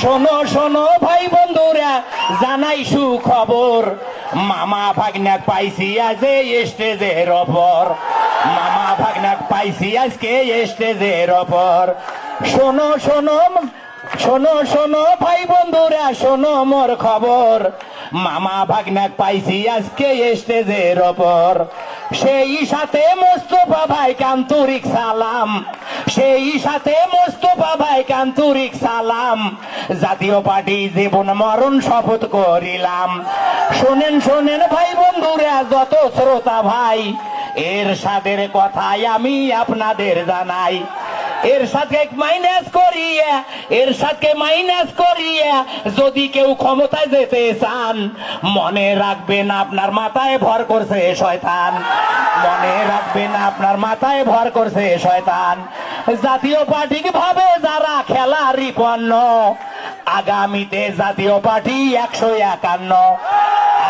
শোনো শোনো ভাই বন্ধুরা, জানাই সুখবর। মামা ভাগনাক পাইছি আজ স্টেজের ওপর। মামা ভাগনাক পাইছি আজকে স্টেজের ওপর। শোনো শোনো শোনো শোনো ভাই বন্ধুরা, শোনো মোর খবর। মামা ভাগনাক পাইছি আজকে স্টেজের ওপর। সেই সাথে মোস্তফা ভাই কান্তরিক সালাম। সেই সাথে মোস্তফা ভাই কান্তরিক সালাম। জাতীয় পার্টি জীবন মরণ শপথ করিলাম। শোনেন শোনেন ভাই বন্ধুরা, যত শ্রোতা ভাই এর সাদের কথাই আমি আপনাদের জানাই। এর সাথে মাইনাস করিয়া এর সাথে মাইনাস করিয়া, যদি কেউ ক্ষমতায় যেতে চান, মনে রাখবেন আপনার মাথায় ভর করছে শয়তান। মনে রাখবেন আপনার মাথায় ভর করছে শয়তান। জাতীয় পার্টি ভাবে? যারা খেলা রিপন্ন আগামীতে জাতীয় পার্টি একশো একান্ন।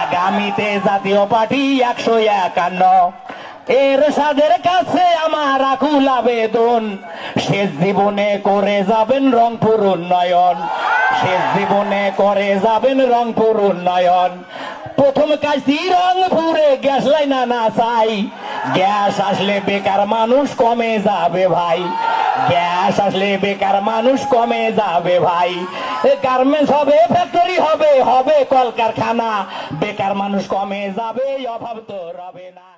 আগামীতে জাতীয় পার্টি একশো একান্ন। এর সাদের কাছে আমার আকুল আবেদন। শেষ জীবনে করে যাবেন রংপুর উন্নয়ন। শেষ জীবনে করে যাবেন রংপুর উন্নয়ন। প্রথম কাজটি রংপুরে গ্যাস লাইন না চাই। গ্যাস আসলে বেকার মানুষ কমে যাবে ভাই। গ্যাস আসলে বেকার মানুষ কমে যাবে ভাই। গার্মেন্টস হবে ফ্যাক্টরি হবে হবে কলকারখানা। বেকার মানুষ কমে যাবে, অভাব তো রবে না।